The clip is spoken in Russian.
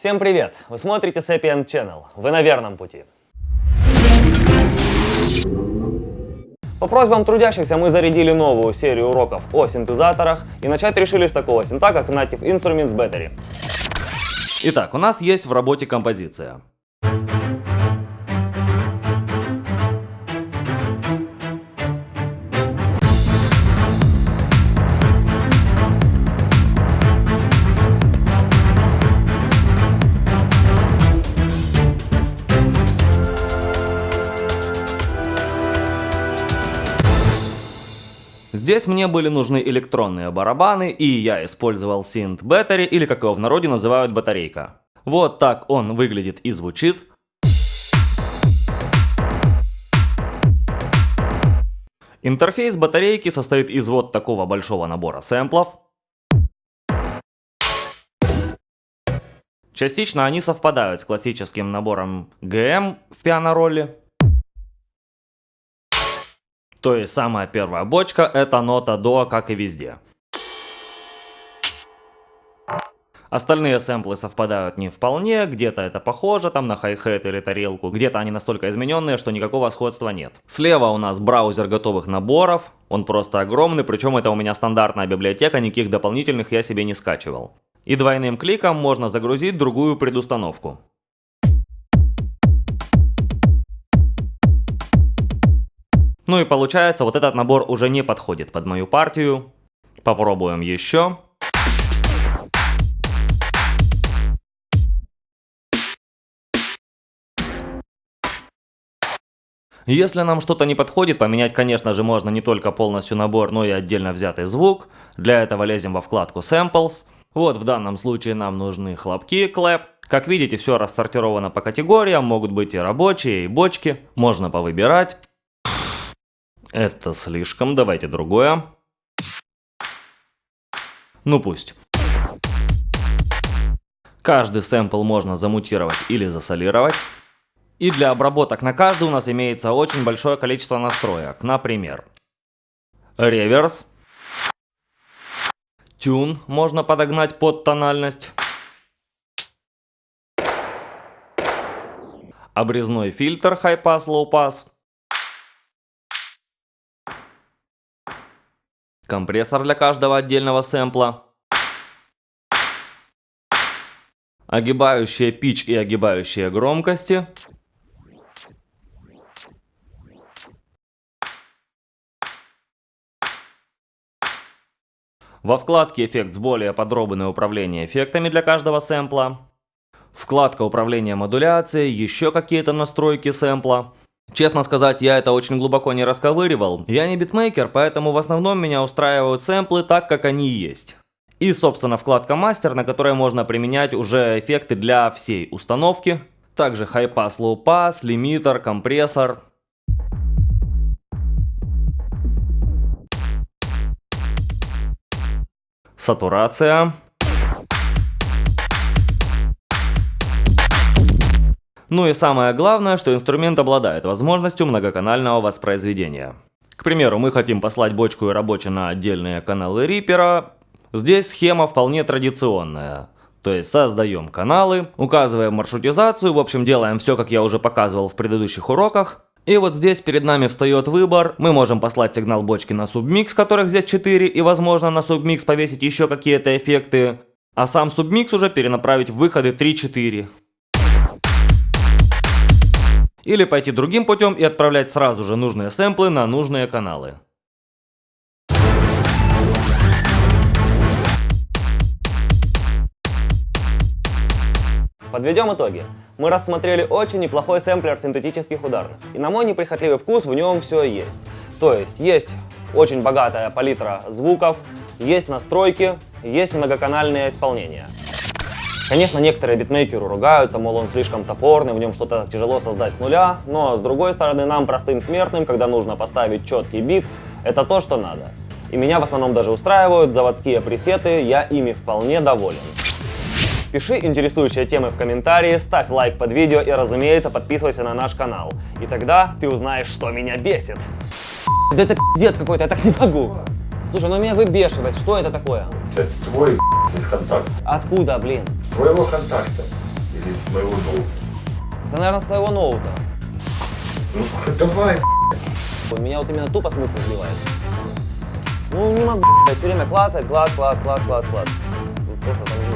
Всем привет! Вы смотрите Sapient Channel. Вы на верном пути. По просьбам трудящихся мы зарядили новую серию уроков о синтезаторах и начать решили с такого синта, как Native Instruments Battery. Итак, у нас есть в работе композиция. Здесь мне были нужны электронные барабаны, и я использовал синт Battery, или как его в народе называют батарейка. Вот так он выглядит и звучит. Интерфейс батарейки состоит из вот такого большого набора сэмплов. Частично они совпадают с классическим набором GM в пиано-ролле. То есть самая первая бочка это нота до, как и везде. Остальные сэмплы совпадают не вполне, где-то это похоже там на хай-хет или тарелку, где-то они настолько измененные, что никакого сходства нет. Слева у нас браузер готовых наборов, он просто огромный, причем это у меня стандартная библиотека, никаких дополнительных я себе не скачивал. И двойным кликом можно загрузить другую предустановку. Ну и получается, вот этот набор уже не подходит под мою партию. Попробуем еще. Если нам что-то не подходит, поменять, конечно же, можно не только полностью набор, но и отдельно взятый звук. Для этого лезем во вкладку Samples. Вот в данном случае нам нужны хлопки, clap. Как видите, все рассортировано по категориям, могут быть и рабочие, и бочки. Можно повыбирать. Это слишком, давайте другое. Ну пусть. Каждый сэмпл можно замутировать или засолировать. И для обработок на каждый у нас имеется очень большое количество настроек. Например, реверс. Тюн можно подогнать под тональность. Обрезной фильтр high pass low pass. Компрессор для каждого отдельного сэмпла, огибающие пич и огибающие громкости, Во вкладке «Эффект» более подробное управление эффектами для каждого сэмпла. Вкладка управления модуляцией, еще какие-то настройки сэмпла. Честно сказать, я это очень глубоко не расковыривал. Я не битмейкер, поэтому в основном меня устраивают сэмплы так, как они есть. И, собственно, вкладка мастер, на которой можно применять уже эффекты для всей установки. Также high pass, low pass, лимитер, компрессор. Сатурация. Ну и самое главное, что инструмент обладает возможностью многоканального воспроизведения. К примеру, мы хотим послать бочку и рабочий на отдельные каналы Reaper. Здесь схема вполне традиционная. То есть создаем каналы, указываем маршрутизацию, в общем делаем все, как я уже показывал в предыдущих уроках. И вот здесь перед нами встает выбор, мы можем послать сигнал бочки на субмикс, которых здесь 4, и возможно на субмикс повесить еще какие-то эффекты. А сам субмикс уже перенаправить в выходы 3-4. Или пойти другим путем и отправлять сразу же нужные сэмплы на нужные каналы. Подведем итоги. Мы рассмотрели очень неплохой сэмплер синтетических ударных. И на мой неприхотливый вкус в нем все есть. То есть есть очень богатая палитра звуков, есть настройки, есть многоканальное исполнение. Конечно, некоторые битмейкеры ругаются, мол, он слишком топорный, в нем что-то тяжело создать с нуля, но с другой стороны, нам, простым смертным, когда нужно поставить четкий бит, это то, что надо. И меня в основном даже устраивают заводские пресеты, я ими вполне доволен. Пиши интересующие темы в комментарии, ставь лайк под видео и, разумеется, подписывайся на наш канал. И тогда ты узнаешь, что меня бесит. Да это пиздец какой-то, я так не могу. Слушай, ну меня выбешивает, что это такое? Это твой контакт. Откуда, блин? Твоего контакта. Или с моего ноута? Это, наверное, с твоего ноута. Ну, давай, Меня вот именно тупо смысл сбивает. Ну, не могу, блядь, все время клацать, клац, клац, клац, клац, клац. Просто там